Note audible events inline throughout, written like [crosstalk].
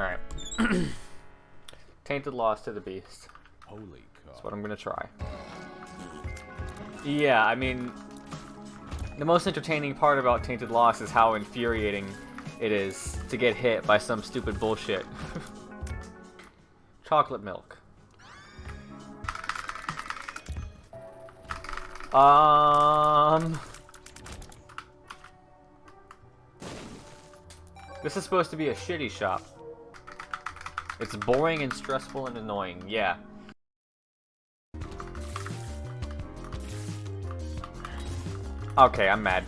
Alright. [clears throat] Tainted Lost to the Beast. Holy That's what I'm gonna try. Yeah, I mean, the most entertaining part about Tainted Lost is how infuriating it is to get hit by some stupid bullshit. [laughs] Chocolate milk. Um... This is supposed to be a shitty shop. It's boring and stressful and annoying, yeah. Okay, I'm mad.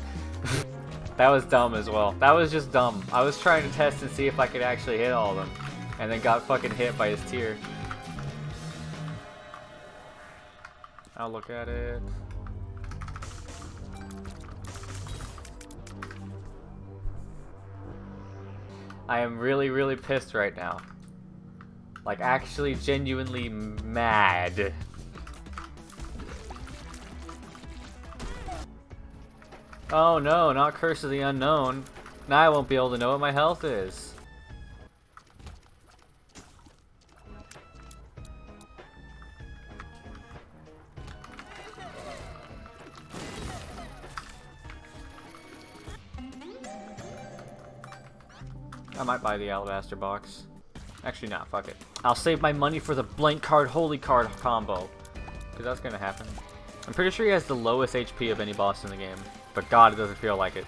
[laughs] that was dumb as well. That was just dumb. I was trying to test and see if I could actually hit all of them. And then got fucking hit by his tear. I'll look at it. I am really, really pissed right now. Like, actually genuinely mad. Oh no, not Curse of the Unknown. Now I won't be able to know what my health is. I might buy the Alabaster box. Actually, not. Fuck it. I'll save my money for the blank card, holy card combo. Because that's going to happen. I'm pretty sure he has the lowest HP of any boss in the game. But god, it doesn't feel like it.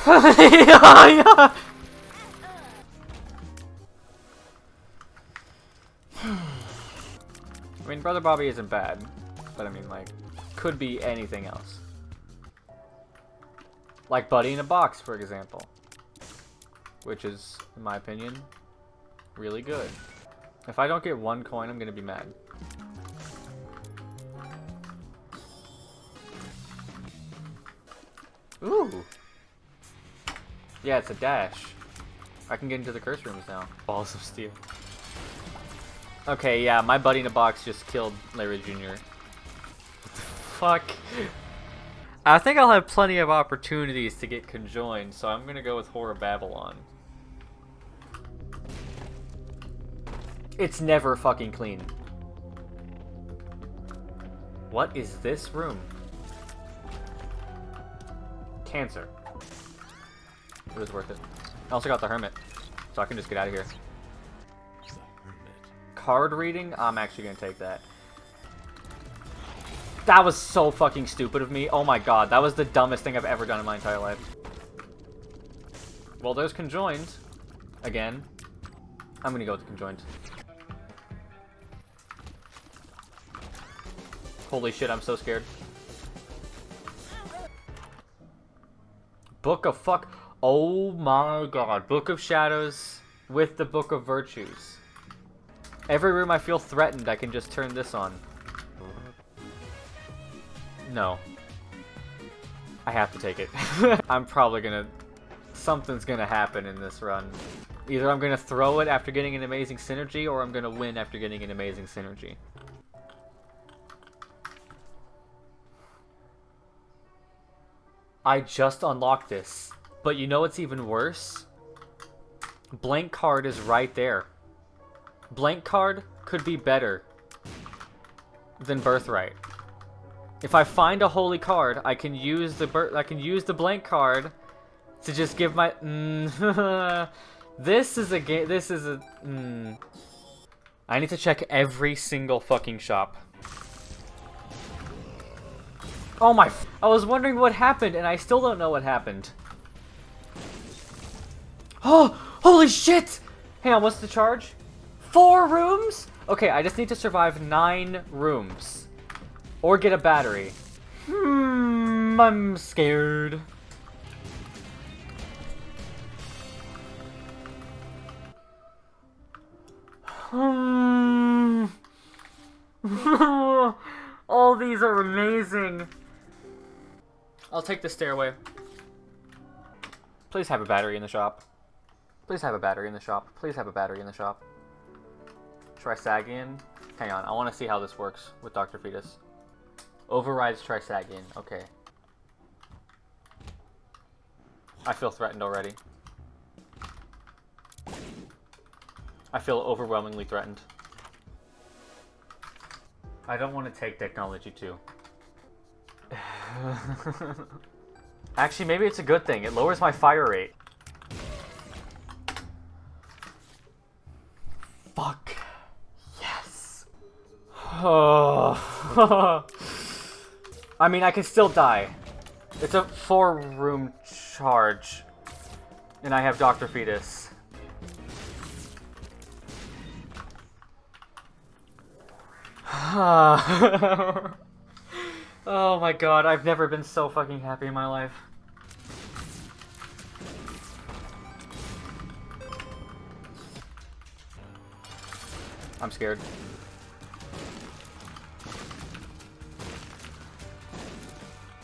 [laughs] I mean, Brother Bobby isn't bad. But I mean, like, could be anything else. Like Buddy in a Box, for example. Which is, in my opinion, really good. If I don't get one coin, I'm gonna be mad. Ooh! Yeah, it's a dash. I can get into the curse rooms now. Balls of steel. Okay, yeah, my buddy in a box just killed Larry Jr. Fuck? I think I'll have plenty of opportunities to get conjoined, so I'm gonna go with Whore of Babylon. It's never fucking clean. What is this room? Cancer. It was worth it. I also got the Hermit, so I can just get out of here. Card reading? I'm actually gonna take that. That was so fucking stupid of me. Oh my god, that was the dumbest thing I've ever done in my entire life. Well, there's conjoined. Again. I'm gonna go with conjoined. Holy shit, I'm so scared. Book of fuck. Oh my god. Book of Shadows with the Book of Virtues. Every room I feel threatened, I can just turn this on. No. I have to take it. [laughs] I'm probably gonna... Something's gonna happen in this run. Either I'm gonna throw it after getting an amazing synergy, or I'm gonna win after getting an amazing synergy. I just unlocked this. But you know what's even worse? Blank card is right there. Blank card could be better than Birthright. If I find a holy card, I can use the bir I can use the blank card to just give my. Mm, [laughs] this is a game. This is a. Mm. I need to check every single fucking shop. Oh my! I was wondering what happened, and I still don't know what happened. Oh! Holy shit! Hang on, what's the charge? Four rooms? Okay, I just need to survive nine rooms. Or get a battery. Hmm, I'm scared. Hmm. [laughs] All these are amazing. I'll take the stairway. Please have a battery in the shop. Please have a battery in the shop. Please have a battery in the shop. Trisagion? Hang on, I want to see how this works with Dr. Fetus. Overrides Trisagion. Okay. I feel threatened already. I feel overwhelmingly threatened. I don't want to take technology too. [laughs] Actually, maybe it's a good thing. It lowers my fire rate. Fuck. Yes. Oh. [sighs] I mean, I can still die. It's a four-room charge. And I have Dr. Fetus. [sighs] [laughs] oh my god, I've never been so fucking happy in my life. I'm scared.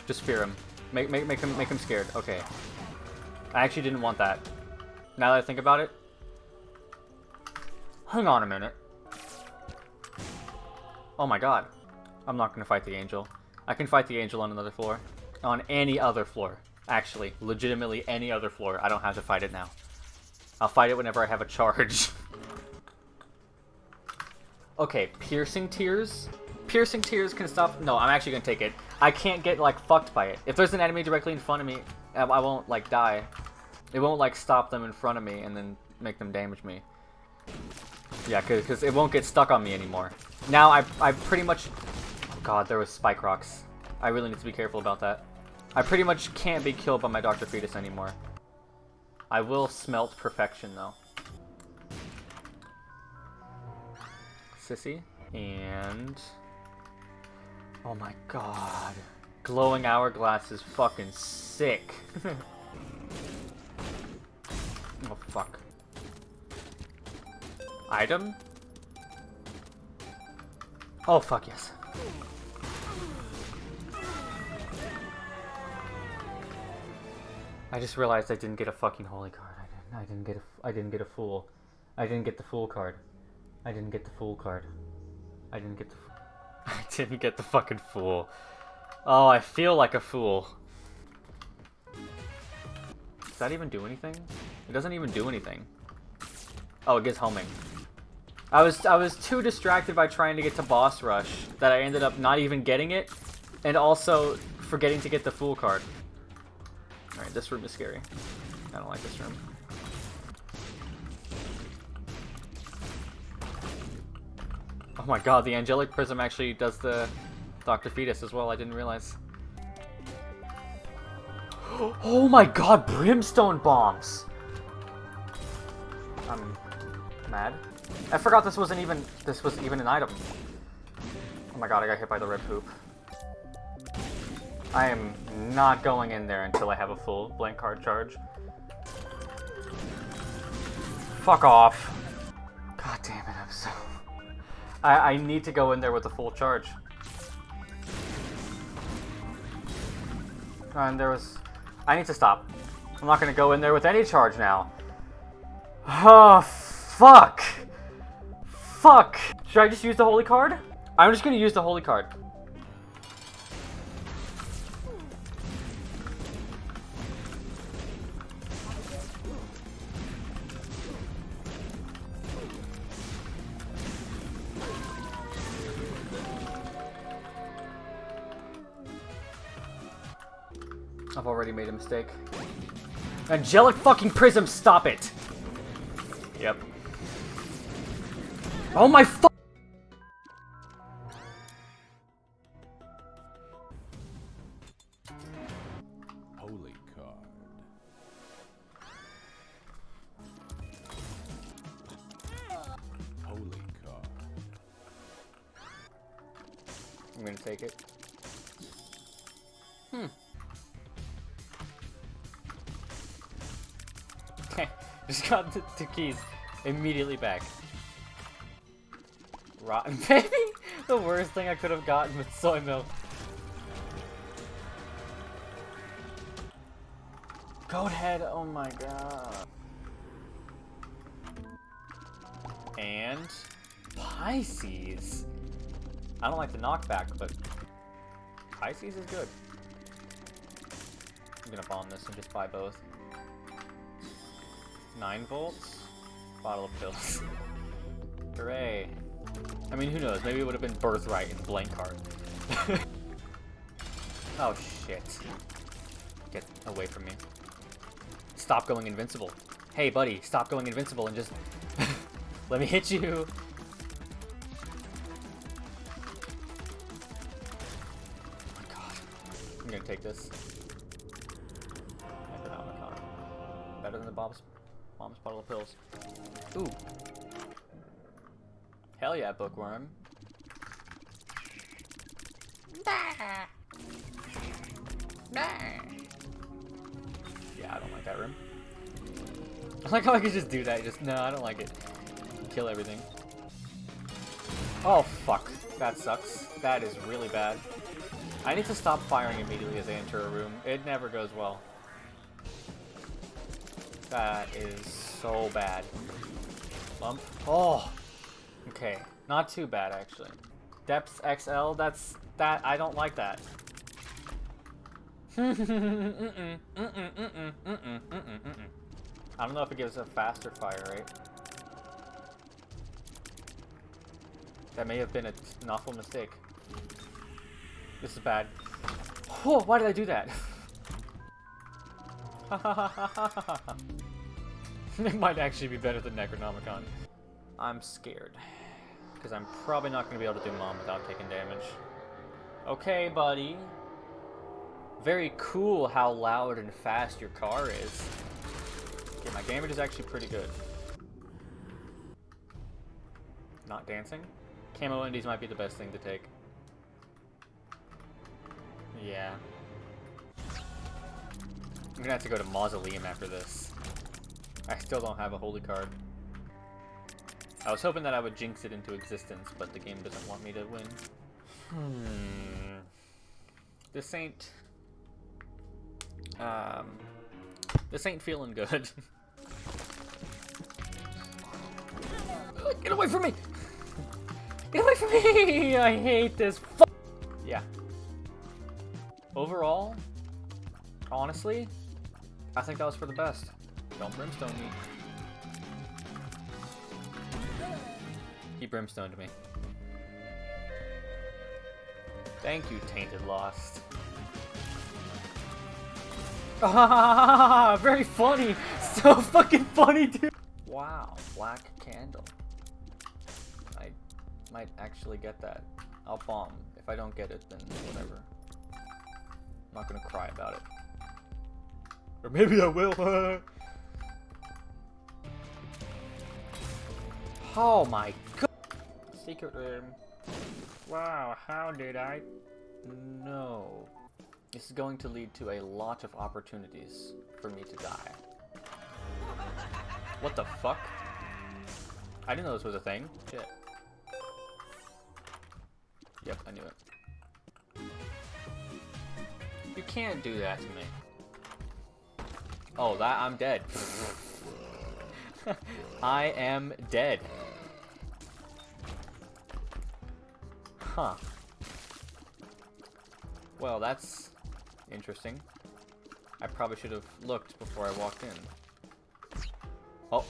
Just fear him. Make make make him make him scared. Okay. I actually didn't want that. Now that I think about it. Hang on a minute. Oh my god. I'm not gonna fight the angel. I can fight the angel on another floor. On any other floor. Actually, legitimately any other floor. I don't have to fight it now. I'll fight it whenever I have a charge. [laughs] okay, piercing tears. Piercing tears can stop. No, I'm actually gonna take it. I can't get like fucked by it. If there's an enemy directly in front of me, I won't like die. It won't like stop them in front of me and then make them damage me. Yeah, because it won't get stuck on me anymore. Now I, I pretty much... God, there was Spike Rocks. I really need to be careful about that. I pretty much can't be killed by my Dr. Fetus anymore. I will smelt perfection though. Sissy. And... Oh my god. Glowing Hourglass is fucking sick. [laughs] oh fuck. Item? Oh fuck yes. I just realized I didn't get a fucking holy card. I didn't. I didn't get a. I didn't get a fool. I didn't get the fool card. I didn't get the fool card. I didn't get the. [laughs] I didn't get the fucking fool. Oh, I feel like a fool. Does that even do anything? It doesn't even do anything. Oh, it gives homing. I was I was too distracted by trying to get to boss rush that I ended up not even getting it, and also forgetting to get the fool card. All right, this room is scary. I don't like this room. Oh my god, the angelic prism actually does the Dr. Fetus as well. I didn't realize. [gasps] Oh my god, brimstone bombs! I'm mad. I forgot this wasn't even this was even an item. Oh my god, I got hit by the red poop. I am not going in there until I have a full blank card charge. Fuck off. God damn it, I'm so... [laughs] I, I need to go in there with a full charge. And there was... I need to stop. I'm not gonna go in there with any charge now. [sighs] Oh, fuck! Fuck! Should I just use the holy card? I'm just gonna use the holy card. Mistake. Angelic fucking prism, stop it! Yep. Oh my fu- Holy card. Holy card. I'm gonna take it. Hmm. Just got the, the keys immediately back. Rotten [laughs] baby? the worst thing I could have gotten with soy milk. Goat head, oh my god. And Pisces. I don't like the knockback, but Pisces is good. I'm gonna bomb this and just buy both. 9 volts? Bottle of pills. [laughs] Hooray. I mean, who knows? Maybe it would have been Birthright in blank card. [laughs] oh, shit. Get away from me. Stop going invincible. Hey, buddy, stop going invincible and just... [laughs] let me hit you. Oh my god. I'm gonna take this. Bottle of pills. Ooh. Hell yeah, bookworm. Yeah, I don't like that room. [laughs] I like how I could just do that. Just, no, I don't like it. Kill everything. Oh, fuck. That sucks. That is really bad. I need to stop firing immediately as I enter a room. It never goes well. That is so bad. Bump. Oh! Okay. Not too bad, actually. Depth XL, that's... That, I don't like that. [laughs] I don't know if it gives a faster fire rate. That may have been a, an awful mistake. This is bad. Whoa, why did I do that? [laughs] [laughs] it might actually be better than Necronomicon. I'm scared. Because I'm probably not going to be able to do Mom without taking damage. Okay, buddy. Very cool how loud and fast your car is. Okay, my damage is actually pretty good. Not dancing? Camo Undies might be the best thing to take. Yeah. I'm gonna have to go to Mausoleum after this. I still don't have a holy card. I was hoping that I would jinx it into existence, but the game doesn't want me to win. Hmm. This ain't... Um... This ain't feeling good. [laughs] Get away from me! Get away from me! I hate this. yeah. Overall, honestly, I think that was for the best. Don't brimstone me. He brimstoned me. Thank you, Tainted Lost. Ah, [laughs] very funny! [laughs] So fucking funny, dude! Wow, black candle. I might actually get that. I'll bomb. If I don't get it, then whatever. I'm not gonna cry about it. Or maybe I will. [laughs] oh my god! Secret room. Wow, how did I? No. This is going to lead to a lot of opportunities for me to die. What the fuck? I didn't know this was a thing. Shit. Yep, I knew it. You can't do that to me. Oh, that I'm dead. [laughs] I am dead. Huh. Well, that's interesting. I probably should have looked before I walked in. Oh.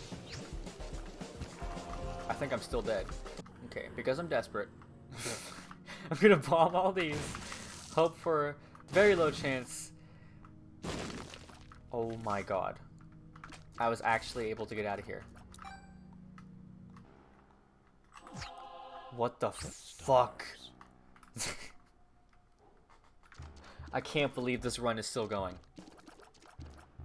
I think I'm still dead. Okay, because I'm desperate, [laughs] I'm gonna bomb all these. Hope for very low chance. Oh my god. I was actually able to get out of here. What the fuck? [laughs] I can't believe this run is still going.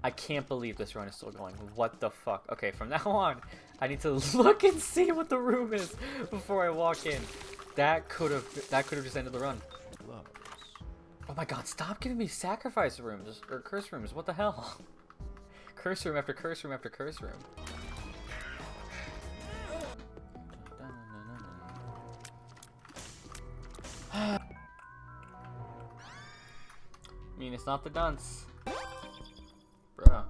I can't believe this run is still going. What the fuck? Okay, from [laughs] now on, I need to [laughs] look and see what the room is before I walk in. That could have that could have just ended the run. Oh my god, stop giving me sacrifice rooms or curse rooms. What the hell? Curse room after curse room after curse room. It's not the dunce. Bruh.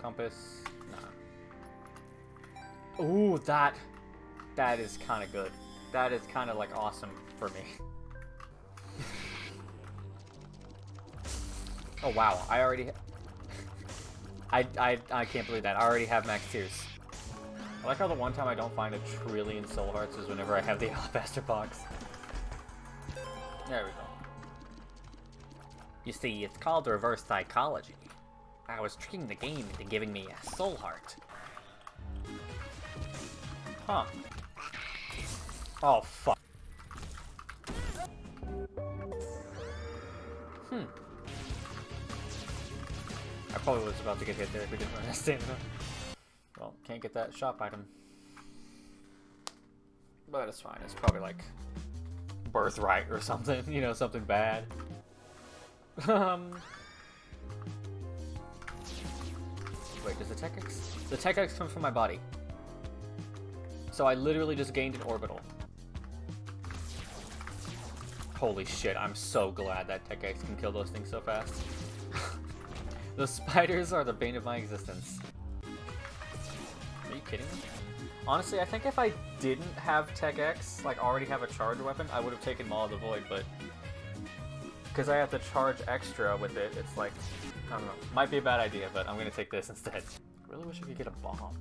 Compass. Nah. Ooh, that. That is kind of good. That is kind of like awesome for me. [laughs] oh wow, I already. [laughs] I, I I can't believe that. I already have max tears. I like how the one time I don't find a trillion soul hearts is whenever I have the [laughs] alabaster box. There we go. You see, it's called reverse psychology. I was tricking the game into giving me a soul heart. Huh. Oh, fuck. Hmm. I probably was about to get hit there if we didn't run that stamina. Well, can't get that shop item. But it's fine. It's probably like birthright or something, [laughs] you know, something bad. Um. Wait, does the Tech X? The Tech X comes from my body. So I literally just gained an orbital. Holy shit, I'm so glad that Tech X can kill those things so fast. [laughs] the spiders are the bane of my existence. Are you kidding me? Honestly, I think if I didn't have Tech X, like already have a charge weapon, I would have taken Maw of the Void, but because I have to charge extra with it, it's like, I don't know, might be a bad idea, but I'm gonna take this instead. [laughs] Really wish I could get a bomb.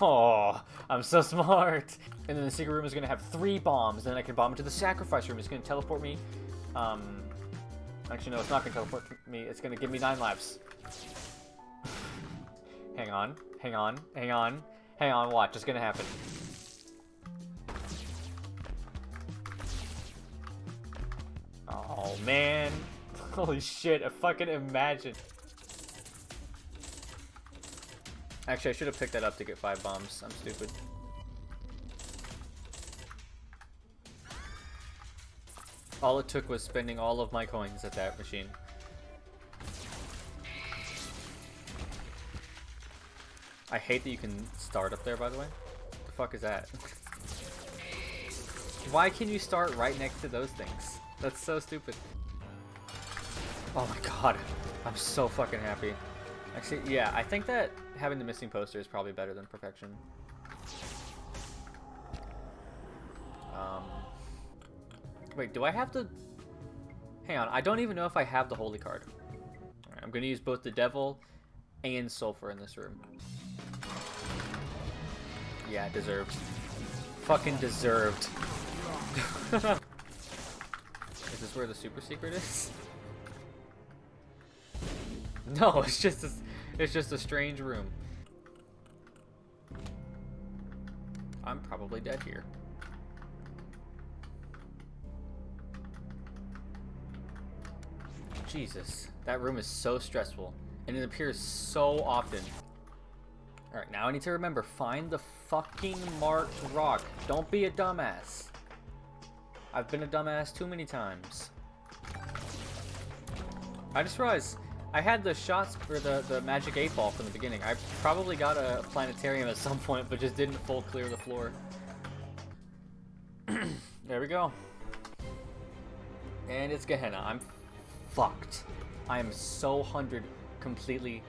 Oh, I'm so smart. And then the secret room is gonna have three bombs. and Then I can bomb into the sacrifice room. It's gonna teleport me. Um, actually, no, it's not gonna teleport me. It's gonna give me nine lives. [sighs] hang on, hang on, hang on, hang on. Watch, it's gonna happen. Oh man, [laughs] holy shit! I fucking imagine. Actually, I should have picked that up to get five bombs. I'm stupid. All it took was spending all of my coins at that machine. I hate that you can start up there, by the way. What the fuck is that? Why can you start right next to those things? That's so stupid. Oh my god. I'm so fucking happy. Actually, yeah, I think that having the missing poster is probably better than perfection. Um, wait, do I have to... Hang on, I don't even know if I have the holy card. Right, I'm gonna use both the devil and sulfur in this room. Yeah, deserved. Fucking deserved. [laughs] is this where the super secret is? [laughs] No, it's just a, it's just a strange room. I'm probably dead here. Jesus, that room is so stressful, and it appears so often. Alright, now I need to remember, find the fucking marked rock. Don't be a dumbass. I've been a dumbass too many times. I just realized I had the shots for the, the magic 8 ball from the beginning. I probably got a planetarium at some point, but just didn't full clear the floor. [clears throat] there we go. And it's Gehenna. I'm fucked. I am so 100 completely,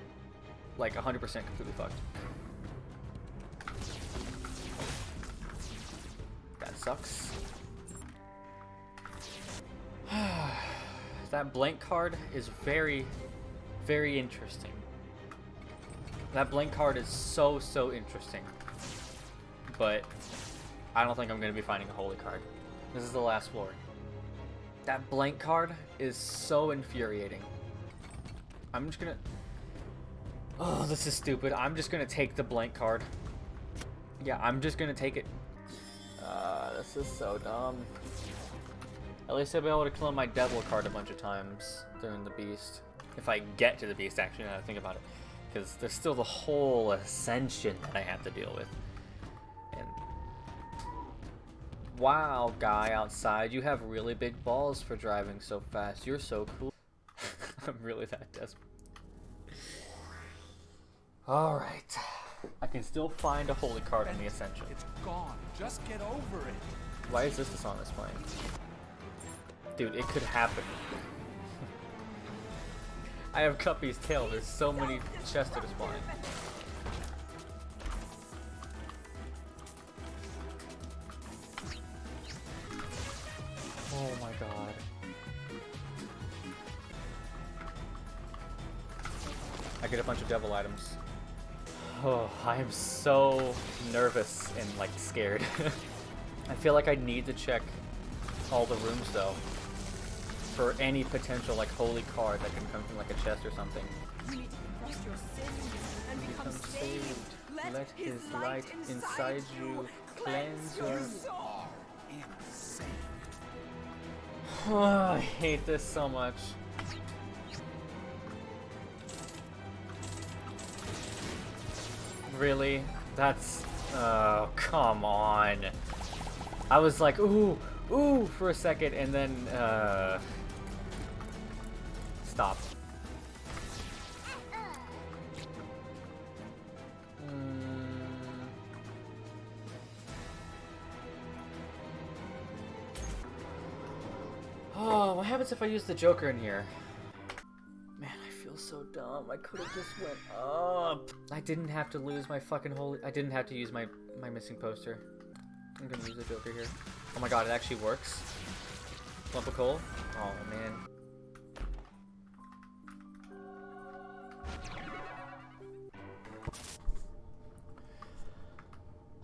like 100% completely fucked. Sucks. [sighs] that blank card is very, very interesting. That blank card is so, so interesting. But I don't think I'm going to be finding a holy card. This is the last floor. That blank card is so infuriating. I'm just gonna... Oh, this is stupid. I'm just gonna take the blank card. Yeah, I'm just gonna take it. Uh, this is so dumb. At least I'll be able to kill my devil card a bunch of times during the beast. If I get to the beast, actually, now I think about it. Because there's still the whole ascension that I have to deal with. And Wow, guy outside, you have really big balls for driving so fast. You're so cool. [laughs] I'm really that desperate. Alright. I can still find a holy card in the Ascension. It's gone. Just get over it. Why is this the song that's playing? Dude, it could happen. [laughs] I have Guppy's tail. There's so many chests are spawning. Oh my god. I get a bunch of devil items. Oh, I am so nervous and like scared. [laughs] I feel like I need to check all the rooms though for any potential like holy card that can come from like a chest or something. You need to confess your sins and become, Become saved. saved. Let, Let his, his light, inside, inside you cleanse your soul. Oh, [sighs] I hate this so much. Really? That's... Oh, come on. I was like, ooh, ooh, for a second, and then, uh... Stop. Mm. Oh, what happens if I use the Joker in here? So dumb. I could have just went up. I didn't have to lose my fucking holy. I didn't have to use my my missing poster. I'm gonna use the Joker here. Oh my god, it actually works. Lump of coal. Oh man.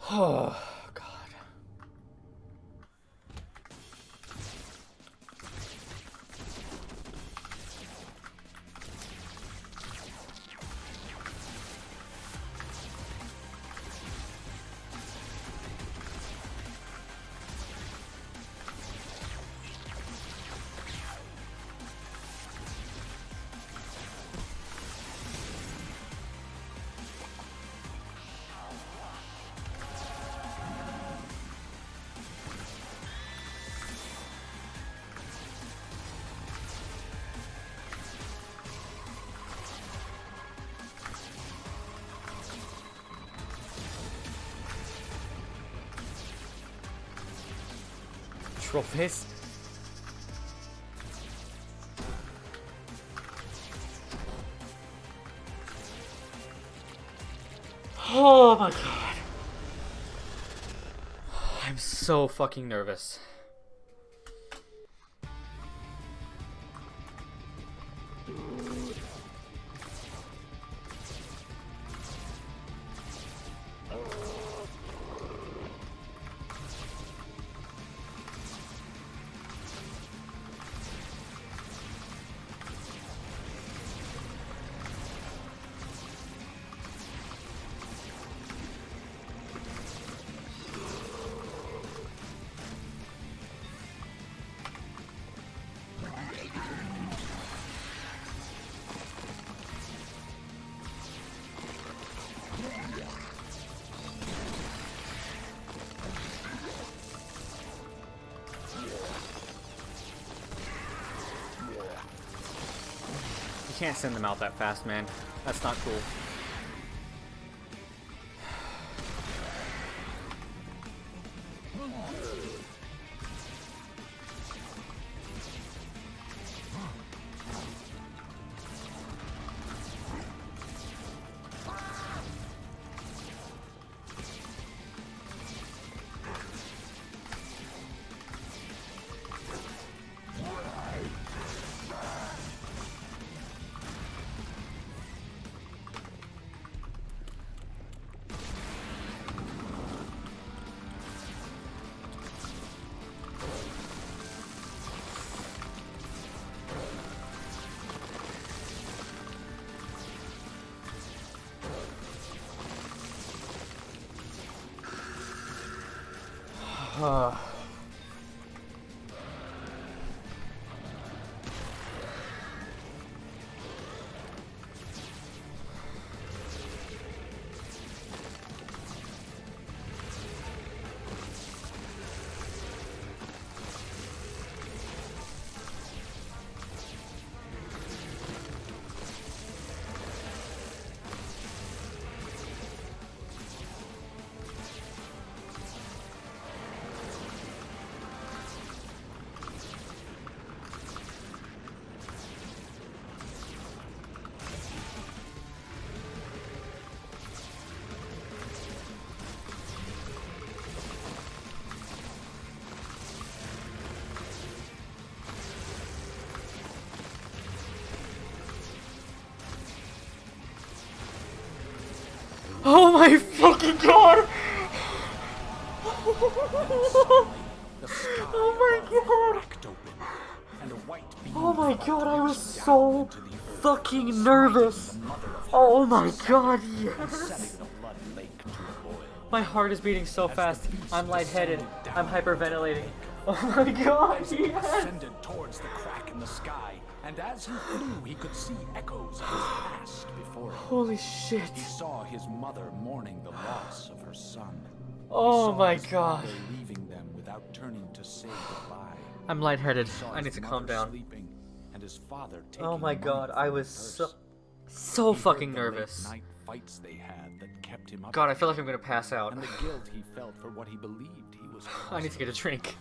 Oh [sighs] [sighs] Trophies. Oh my god. I'm so fucking nervous. You can't send them out that fast, man. That's not cool. Huh. Oh my fucking god! Oh my God. Oh my god, I was so fucking nervous. Oh my god, yes. My heart is beating so fast. I'm lightheaded. I'm hyperventilating. Oh my god, yes. towards the crack in the sky, and as he flew, he could see echoes of his past before him. Holy shit. He saw his mother mourning the loss of her son. He Oh saw my his god. father leaving them without turning to say goodbye. I'm lightheaded. I need to calm down. Sleeping, and his father oh taking Oh my god, I was so so He fucking nervous. Night fights they had that kept him up. God, I feel like I'm gonna pass out. And the guilt he felt for what he believed he was. [laughs] I need to get a drink.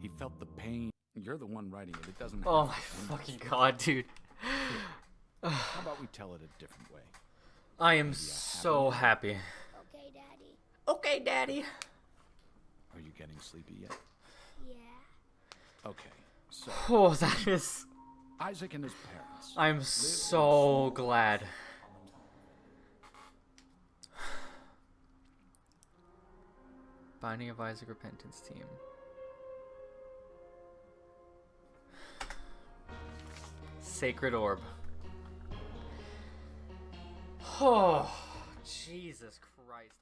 He felt the pain. You're the one writing it. It doesn't. Oh my fucking god, dude. How [sighs] about we tell it a different way? I am so happy. Okay, Daddy. Okay, daddy. Are you getting sleepy yet? Yeah. Okay. So [sighs] Oh, that is. Isaac and his parents. I'm so glad. [sighs] Binding of Isaac Repentance Team. Sacred Orb. [sighs] Oh, Jesus Christ.